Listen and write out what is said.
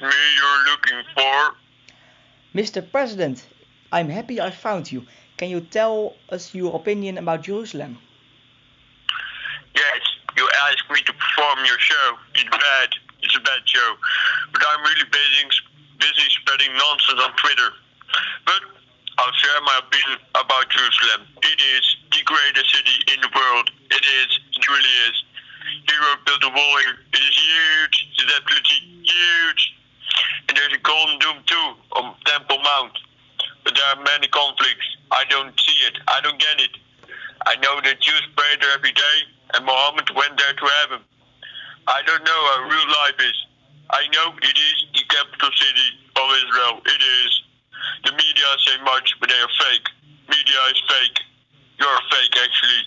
me you're looking for? Mr. President, I'm happy I found you. Can you tell us your opinion about Jerusalem? Yes, you asked me to perform your show. It's bad. It's a bad show. But I'm really busy, busy spreading nonsense on Twitter. But I'll share my opinion about Jerusalem. It is the greatest city in the world. It is. It really is. Herod built a wall here. It is huge. It's absolutely huge. And there's a golden dome too on Temple Mount. But there are many conflicts. I don't see it. I don't get it. I know that Jews pray there every day, and Muhammad went there to heaven. I don't know how real life is. I know it is the capital city of Israel. It is. The media say much, but they are fake. Media is fake. You're fake, actually.